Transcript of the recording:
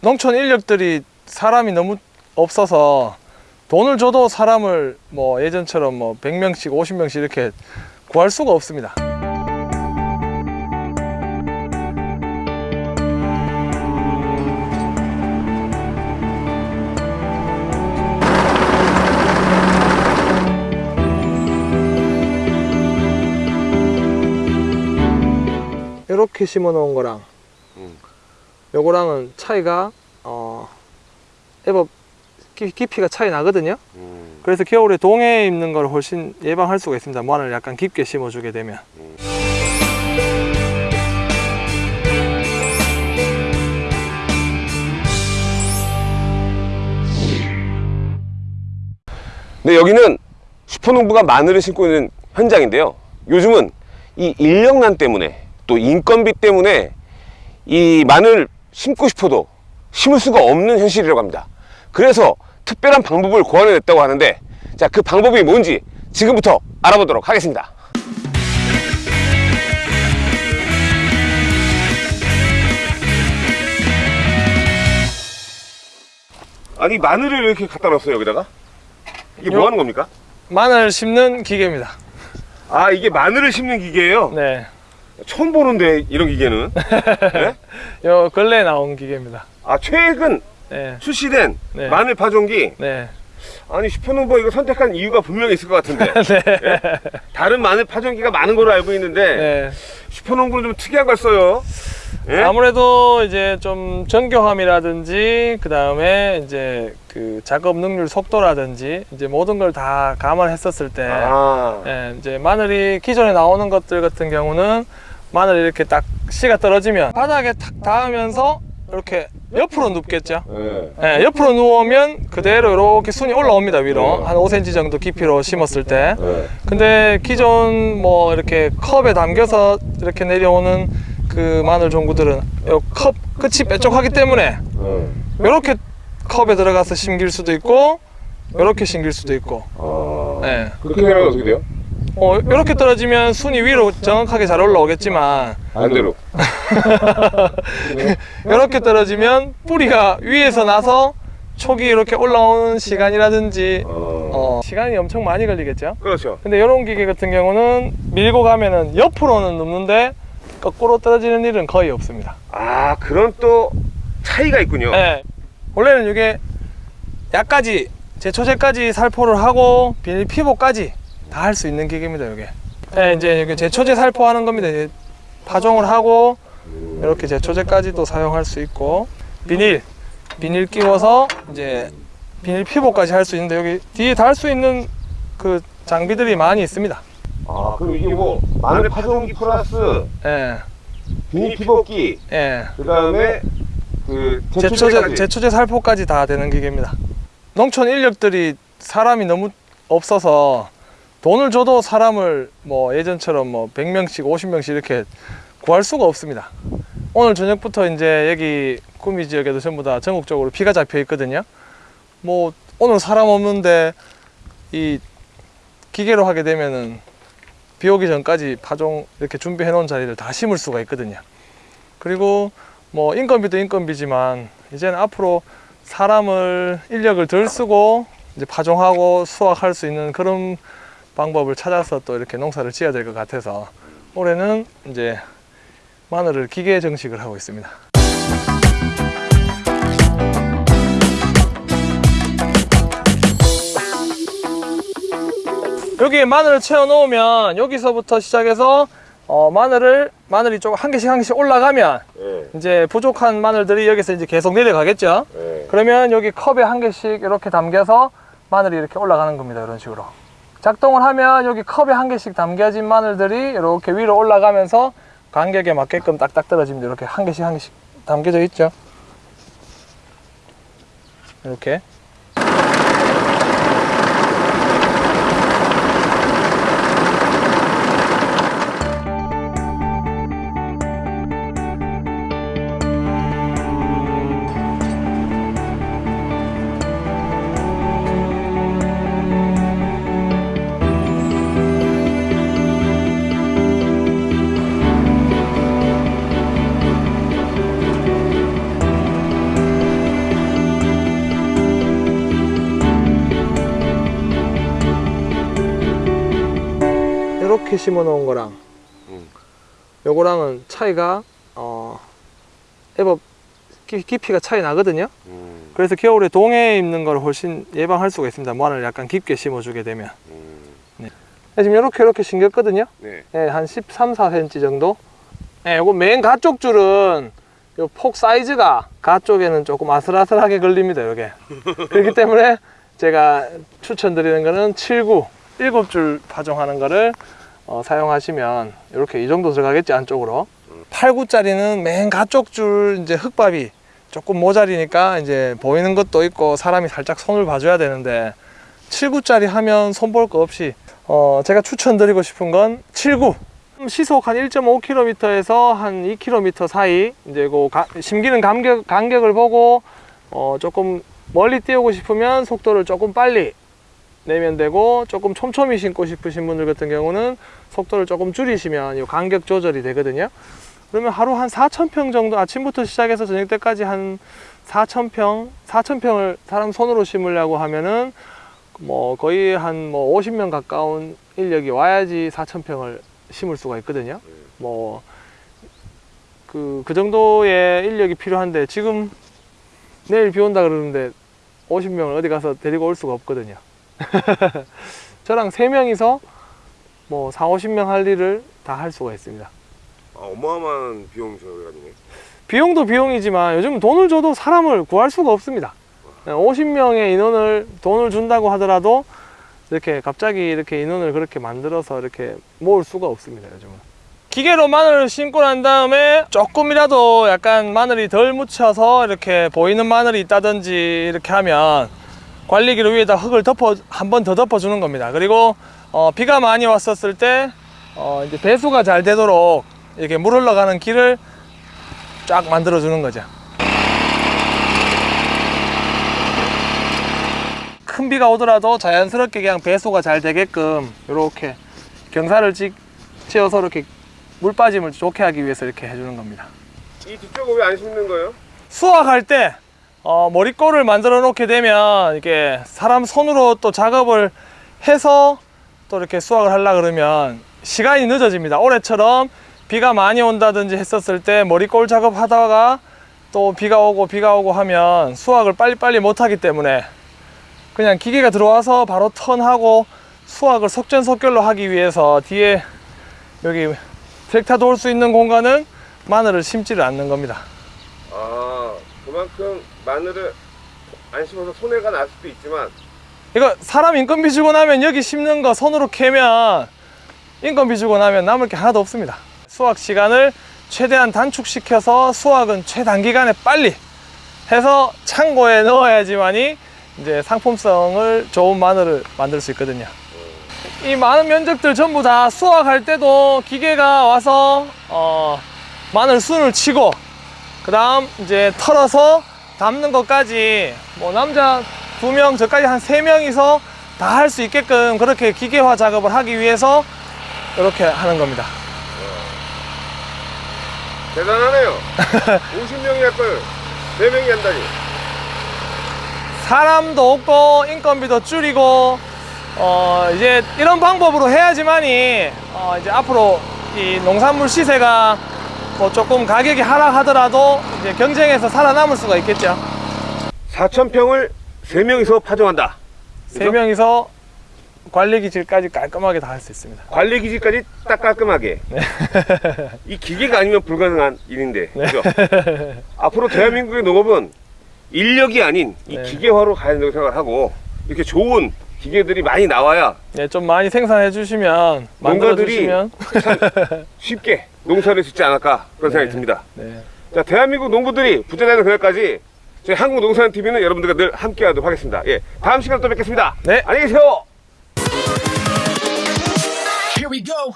농촌 인력들이 사람이 너무 없어서 돈을 줘도 사람을 뭐 예전처럼 뭐 100명씩 50명씩 이렇게 구할 수가 없습니다 이렇게 심어 놓은 거랑 음. 요거랑은 차이가 어 애법 깊- 깊이가 차이 나거든요 음. 그래서 겨울에 동해에 입는 걸 훨씬 예방할 수가 있습니다 마늘 약간 깊게 심어주게 되면 네, 여기는 슈퍼농부가 마늘을 심고 있는 현장인데요. 요즘은 이 인력난 때문에 또 인건비 때문에 이 마늘 심고 싶어도 심을 수가 없는 현실이라고 합니다. 그래서 특별한 방법을 고안해냈다고 하는데 자, 그 방법이 뭔지 지금부터 알아보도록 하겠습니다. 아니 마늘을 이렇게 갖다 놨어요 여기다가? 이게 뭐 요- 하는 겁니까? 마늘 심는 기계입니다 아 이게 마늘을 심는 기계예요? 네. 처음 보는데 이런 기계는 네? 요 근래에 나온 기계입니다 아 최근 네. 출시된 네. 마늘 파종기 네. 아니 슈퍼노버 이거 선택한 이유가 분명히 있을 것 같은데 네. 다른 마늘 파종기가 많은 걸로 알고 있는데 네. 슈퍼농부는 좀 특이한 걸 써요 예? 아무래도 이제 좀 정교함이라든지 그 다음에 이제 그 작업 능률 속도라든지 이제 모든 걸 다 감안했었을 때 아, 예, 이제 마늘이 기존에 나오는 것들 같은 경우는 마늘이 이렇게 딱 씨가 떨어지면 바닥에 탁 닿으면서 이렇게 옆으로 눕겠죠 예. 예, 옆으로 누우면 그대로 이렇게 순이 올라옵니다 위로 네. 한 5cm 정도 깊이로 심었을 때 예. 근데 기존 뭐 이렇게 컵에 담겨서 이렇게 내려오는 그 마늘 종구들은 요컵 끝이 뾰족하기 때문에 예. 이렇게 컵에 들어가서 심길 수도 있고 이렇게 심길 수도 있고 아, 예. 그렇게 되면 어떻게 돼요? 어, 이렇게 떨어지면 순이 위로 정확하게 잘 올라오겠지만. 반대로. 이렇게 떨어지면 뿌리가 위에서 나서 촉이 이렇게 올라오는 시간이라든지 어, 어, 시간이 엄청 많이 걸리겠죠? 그렇죠. 근데 이런 기계 같은 경우는 밀고 가면은 옆으로는 눕는데 거꾸로 떨어지는 일은 거의 없습니다. 아 그런 또 차이가 있군요. 네. 원래는 이게 약까지 제초제까지 살포를 하고 비닐 피복까지 다 할 수 있는 기계입니다 이게. 네, 이제 이게 제초제 살포하는 겁니다. 이제 파종을 하고 이렇게 제초제까지도 사용할 수 있고 비닐 비닐 끼워서 이제 비닐 피복까지 할 수 있는데 여기 뒤에 달 수 있는 그 장비들이 많이 있습니다. 아 그럼 이게 뭐 마늘 파종기 플러스 예, 비닐 피복기 예. 그 다음에 그 제초제, 제초제 살포까지 다 되는 기계입니다. 농촌 인력들이 사람이 너무 없어서 돈을 줘도 사람을 뭐 예전처럼 뭐 100명씩 50명씩 이렇게 구할 수가 없습니다. 오늘 저녁부터 이제 여기 구미 지역에도 전부 다 전국적으로 비가 잡혀 있거든요. 뭐 오늘 사람 없는데 이 기계로 하게 되면은 비 오기 전까지 파종 이렇게 준비해 놓은 자리를 다 심을 수가 있거든요. 그리고 뭐 인건비도 인건비지만 이제는 앞으로 사람을 인력을 덜 쓰고 이제 파종하고 수확할 수 있는 그런 방법을 찾아서 또 이렇게 농사를 지어야 될 것 같아서 올해는 이제 마늘을 기계 정식을 하고 있습니다. 여기에 마늘을 채워 놓으면 여기서부터 시작해서 어, 마늘을 마늘이 좀한 개씩 한 개씩 올라가면 예, 이제 부족한 마늘들이 여기서 이제 계속 내려가겠죠. 예. 그러면 여기 컵에 한 개씩 이렇게 담겨서 마늘이 이렇게 올라가는 겁니다. 이런 식으로. 작동을 하면 여기 컵에 한 개씩 담겨진 마늘들이 이렇게 위로 올라가면서 간격에 맞게끔 딱딱 떨어집니다. 이렇게 한 개씩 한 개씩 담겨져 있죠. 이렇게. 이렇게 심어 놓은 거랑 음. 요거랑은 차이가 어 애법 기- 깊이가 차이 나거든요. 음, 그래서 겨울에 동해에 있는 걸 훨씬 예방할 수가 있습니다. 마늘을 약간 깊게 심어 주게 되면. 음, 지금 이렇게 이렇게 심겼거든요. 네. 예, 한 13, 4cm 정도. 예, 요거 맨 가쪽 줄은 요 폭 사이즈가 가쪽에는 조금 아슬아슬하게 걸립니다. 요게. 그렇기 때문에 제가 추천드리는 거는 7, 9, 7줄 파종하는 거를 어, 사용하시면 이렇게 이 정도 들어가겠지 안쪽으로. 8, 9짜리는 맨 가쪽 줄 이제 흙밥이 조금 모자리니까 이제 보이는 것도 있고 사람이 살짝 손을 봐줘야 되는데 7, 9짜리 하면 손볼 거 없이 어, 제가 추천드리고 싶은 건 79. 시속 한 1.5km에서 한 2km 사이 이제 그 가- 심기는 간격, 간격을 보고 어, 조금 멀리 띄우고 싶으면 속도를 조금 빨리 내면 되고 조금 촘촘히 심고 싶으신 분들 같은 경우는 속도를 조금 줄이시면 이 간격 조절이 되거든요. 그러면 하루 한 4,000평 정도 아침부터 시작해서 저녁 때까지 한 4,000평, 4,000평을 사람 손으로 심으려고 하면은 뭐 거의 한 뭐 50명 가까운 인력이 와야지 4,000평을 심을 수가 있거든요. 뭐 그, 그 정도의 인력이 필요한데 지금 내일 비 온다 그러는데 50명을 어디 가서 데리고 올 수가 없거든요. 저랑 3명이서 뭐 4, 50명 할 일을 다 할 수가 있습니다. 아, 어마어마한 비용 절감이네. 비용도 비용이지만 요즘 돈을 줘도 사람을 구할 수가 없습니다. 50명의 인원을 돈을 준다고 하더라도 이렇게 갑자기 이렇게 인원을 그렇게 만들어서 이렇게 모을 수가 없습니다. 요즘은. 기계로 마늘을 심고 난 다음에 조금이라도 약간 마늘이 덜 묻혀서 이렇게 보이는 마늘이 있다든지 이렇게 하면 관리기로 위에다 흙을 덮어 한 번 더 덮어 주는 겁니다. 그리고 어, 비가 많이 왔었을 때 어, 이제 배수가 잘 되도록 이렇게 물 흘러가는 길을 쫙 만들어 주는 거죠. 큰 비가 오더라도 자연스럽게 그냥 배수가 잘 되게끔 이렇게 경사를 찍, 지어서 이렇게 물 빠짐을 좋게 하기 위해서 이렇게 해주는 겁니다. 이 뒤쪽은 왜 안 심는 거예요? 수확할 때 어, 머리꼴을 만들어 놓게 되면 이게 사람 손으로 또 작업을 해서 또 이렇게 수확을 하려 그러면 시간이 늦어집니다. 올해처럼 비가 많이 온다든지 했었을 때 머리꼴 작업하다가 또 비가 오고 비가 오고 하면 수확을 빨리빨리 못 하기 때문에 그냥 기계가 들어와서 바로 턴하고 수확을 속전속결로 하기 위해서 뒤에 여기 트랙터 도 올 수 있는 공간은 마늘을 심지를 않는 겁니다. 아, 그만큼 마늘을 안 심어서 손해가 날 수도 있지만 이거 사람 인건비 주고 나면 여기 심는 거 손으로 캐면 인건비 주고 나면 남을 게 하나도 없습니다. 수확 시간을 최대한 단축시켜서 수확은 최단기간에 빨리 해서 창고에 넣어야지만이 이제 상품성을 좋은 마늘을 만들 수 있거든요. 이 많은 면적들 전부 다 수확할 때도 기계가 와서 어, 마늘 순을 치고 그 다음 이제 털어서 담는 것까지 뭐 남자 두 명 저까지 한 세 명이서 다 할 수 있게끔 그렇게 기계화 작업을 하기 위해서 이렇게 하는 겁니다. 대단하네요. 50명이 할 걸 4명이 한다니. 사람도 없고 인건비도 줄이고 어 이제 이런 방법으로 해야지만이 어 이제 앞으로 이 농산물 시세가 뭐 조금 가격이 하락하더라도 이제 경쟁에서 살아남을 수가 있겠죠. 4,000평을 3명이서 파종한다. 세 명이서 관리 기질까지 깔끔하게 다 할 수 있습니다. 관리 기지까지 딱 깔끔하게. 네. 이 기계가 아니면 불가능한 일인데. 그죠? 앞으로 대한민국의 농업은 인력이 아닌 이 네. 기계화로 가야 된다고 생각을 하고 이렇게 좋은 기계들이 많이 나와야 네, 좀 많이 생산해 주시면 만들어 주시면 쉽게 농사를 짓지 않을까 그런 생각이 듭니다. 네. 자, 대한민국 농부들이 부자되는 그날까지 저희 한국 농산TV는 여러분들과 늘 함께 하도록 하겠습니다. 예. 다음 시간에 또 뵙겠습니다. 네. 안녕히 계세요. Here we go.